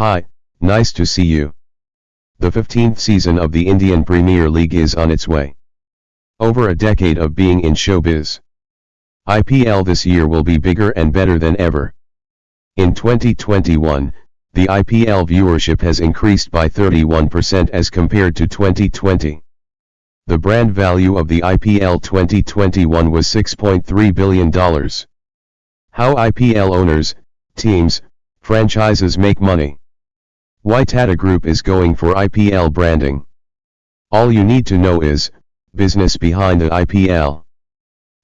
Hi, nice to see you. The 15th season of the Indian Premier League is on its way. Over a decade of being in showbiz. IPL this year will be bigger and better than ever. In 2021, the IPL viewership has increased by 31% as compared to 2020. The brand value of the IPL 2021 was $6.3 billion. How IPL owners, teams, franchises make money. Why Tata Group is going for IPL branding. All you need to know is, business behind the IPL.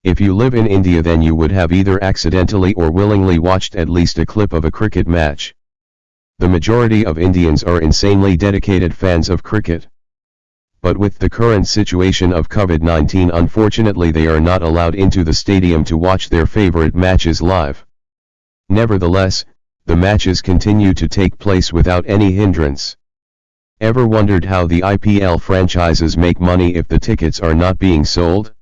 If you live in India then you would have either accidentally or willingly watched at least a clip of a cricket match. The majority of Indians are insanely dedicated fans of cricket. But with the current situation of COVID-19 unfortunately they are not allowed into the stadium to watch their favorite matches live. Nevertheless, the matches continue to take place without any hindrance. Ever wondered how the IPL franchises make money if the tickets are not being sold?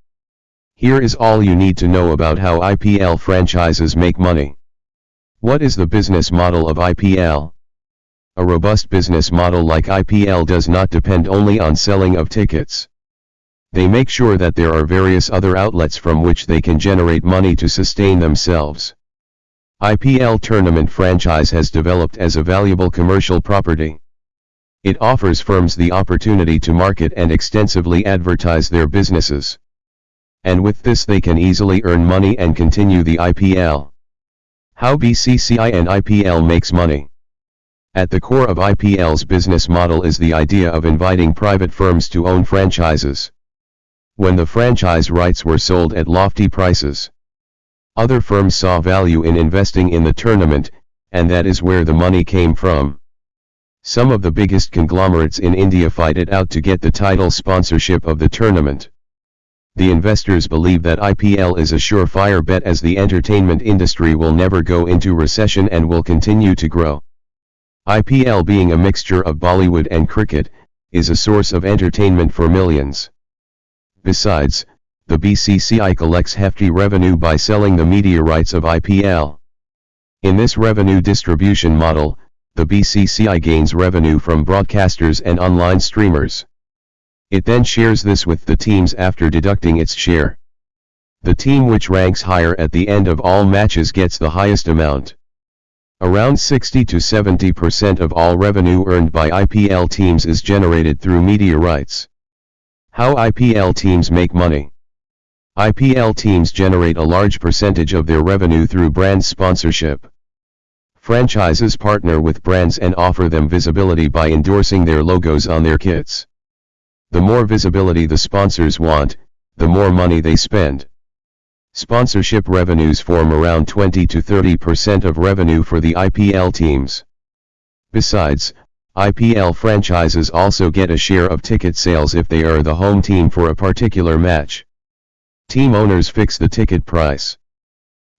Here is all you need to know about how IPL franchises make money. What is the business model of IPL? A robust business model like IPL does not depend only on selling of tickets. They make sure that there are various other outlets from which they can generate money to sustain themselves. IPL tournament franchise has developed as a valuable commercial property. It offers firms the opportunity to market and extensively advertise their businesses. And with this they can easily earn money and continue the IPL. How BCCI and IPL makes money. At the core of IPL's business model is the idea of inviting private firms to own franchises. When the franchise rights were sold at lofty prices, other firms saw value in investing in the tournament, and that is where the money came from. Some of the biggest conglomerates in India fight it out to get the title sponsorship of the tournament. The investors believe that IPL is a surefire bet as the entertainment industry will never go into recession and will continue to grow. IPL being a mixture of Bollywood and cricket, is a source of entertainment for millions. Besides, the BCCI collects hefty revenue by selling the media rights of IPL. In this revenue distribution model, the BCCI gains revenue from broadcasters and online streamers. It then shares this with the teams after deducting its share. The team which ranks higher at the end of all matches gets the highest amount. Around 60 to 70% of all revenue earned by IPL teams is generated through media rights. How IPL teams make money. IPL teams generate a large percentage of their revenue through brand sponsorship. Franchises partner with brands and offer them visibility by endorsing their logos on their kits. The more visibility the sponsors want, the more money they spend. Sponsorship revenues form around 20 to 30% of revenue for the IPL teams. Besides, IPL franchises also get a share of ticket sales if they are the home team for a particular match. Team owners fix the ticket price.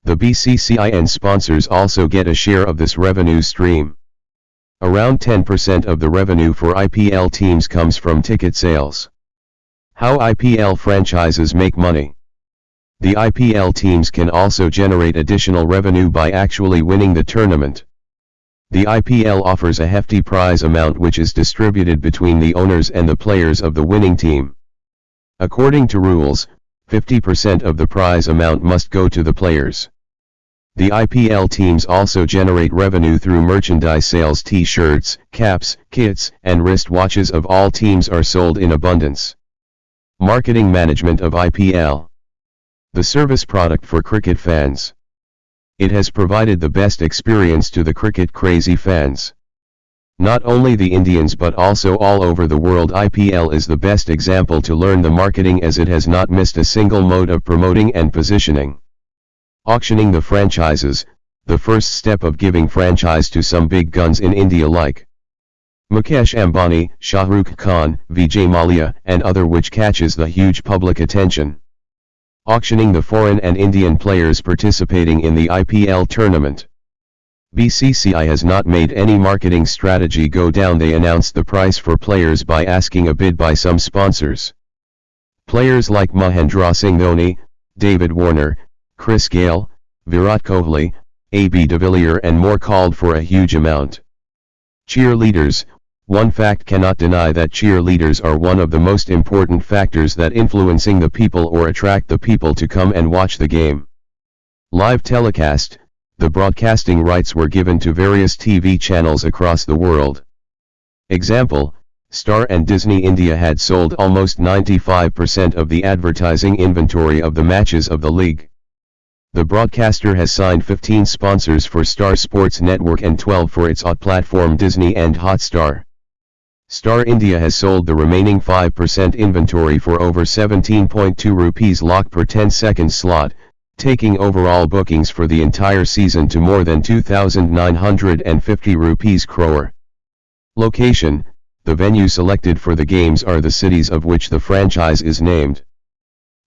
The BCCI and sponsors also get a share of this revenue stream. Around 10% of the revenue for IPL teams comes from ticket sales. How IPL franchises make money. The IPL teams can also generate additional revenue by actually winning the tournament. The IPL offers a hefty prize amount which is distributed between the owners and the players of the winning team. According to rules, 50% of the prize amount must go to the players. The IPL teams also generate revenue through merchandise sales t-shirts, caps, kits, and wristwatches of all teams are sold in abundance. Marketing Management of IPL The service product for cricket fans. It has provided the best experience to the cricket crazy fans. Not only the Indians but also all over the world IPL is the best example to learn the marketing as it has not missed a single mode of promoting and positioning. Auctioning the franchises, the first step of giving franchise to some big guns in India like Mukesh Ambani, Shah Rukh Khan, Vijay Mallya and other which catches the huge public attention. Auctioning the foreign and Indian players participating in the IPL tournament. BCCI has not made any marketing strategy go down they announced the price for players by asking a bid by some sponsors. Players like Mahendra Singh Dhoni, David Warner, Chris Gayle, Virat Kohli, AB de Villiers and more called for a huge amount. Cheerleaders, one fact cannot deny that cheerleaders are one of the most important factors that influencing the people or attract the people to come and watch the game. Live telecast, the broadcasting rights were given to various TV channels across the world. Example, Star and Disney India had sold almost 95% of the advertising inventory of the matches of the league. The broadcaster has signed 15 sponsors for Star Sports Network and 12 for its OTT platform Disney and Hotstar. Star India has sold the remaining 5% inventory for over 17.2 rupees lakh per 10 second slot, taking overall bookings for the entire season to more than 2,950 rupees crore. Location, the venue selected for the games are the cities of which the franchise is named.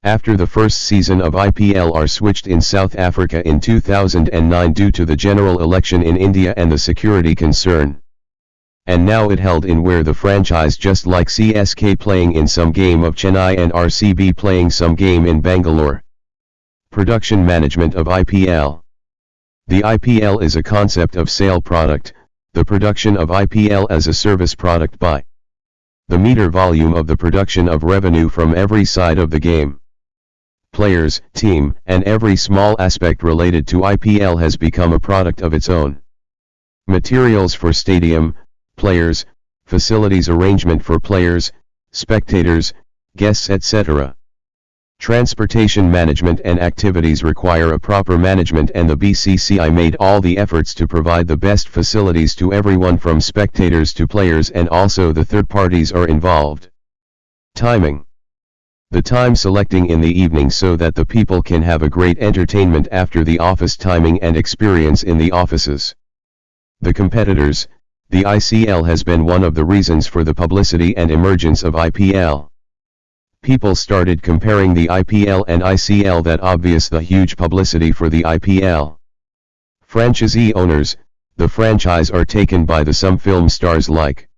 After the first season of IPL are switched in South Africa in 2009 due to the general election in India and the security concern and now it held in where the franchise just like CSK playing in some game of Chennai and RCB playing some game in Bangalore. Production Management of IPL The IPL is a concept of sale product, the production of IPL as a service product by the meter volume of the production of revenue from every side of the game. Players, team, and every small aspect related to IPL has become a product of its own. Materials for stadium, players, facilities arrangement for players, spectators, guests etc. Transportation management and activities require a proper management and the BCCI made all the efforts to provide the best facilities to everyone from spectators to players and also the third parties are involved. Timing The time selecting in the evening so that the people can have a great entertainment after the office timing and experience in the offices. The competitors, the ICL has been one of the reasons for the publicity and emergence of IPL. People started comparing the IPL and ICL that obvious the huge publicity for the IPL. Franchisee owners, the franchise are taken by the some film stars like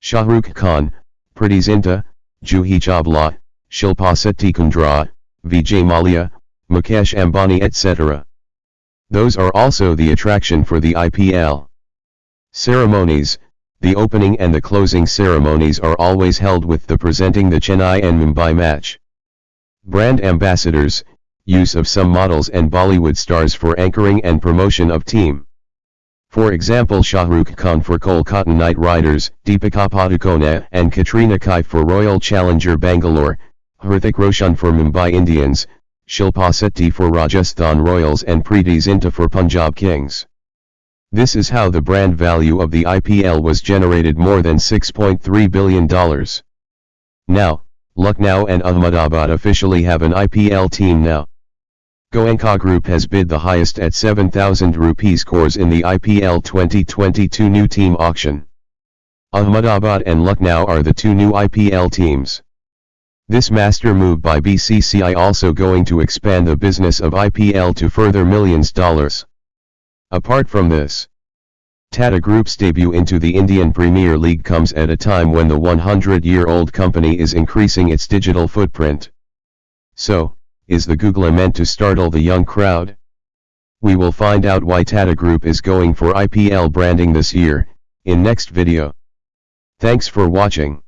Shah Rukh Khan, Preity Zinta, Juhi Chawla, Shilpa Shetty Kundra, Vijay Mallya, Mukesh Ambani etc. Those are also the attraction for the IPL. Ceremonies, the opening and the closing ceremonies are always held with the presenting the Chennai and Mumbai match. Brand ambassadors, use of some models and Bollywood stars for anchoring and promotion of team. For example Shahrukh Khan for Kolkata Knight Riders, Deepika Padukone and Katrina Kaif for Royal Challenger Bangalore, Hrithik Roshan for Mumbai Indians, Shilpa Shetty for Rajasthan Royals and Preity Zinta for Punjab Kings. This is how the brand value of the IPL was generated more than $6.3 billion. Now, Lucknow and Ahmedabad officially have an IPL team now. Goenka Group has bid the highest at 7,000 rupees crores in the IPL 2022 new team auction. Ahmedabad and Lucknow are the two new IPL teams. This master move by BCCI also going to expand the business of IPL to further millions dollars. Apart from this, Tata Group's debut into the Indian Premier League comes at a time when the 100-year-old company is increasing its digital footprint. So, is the Google meant to startle the young crowd? We will find out why Tata Group is going for IPL branding this year, in next video. Thanks for watching.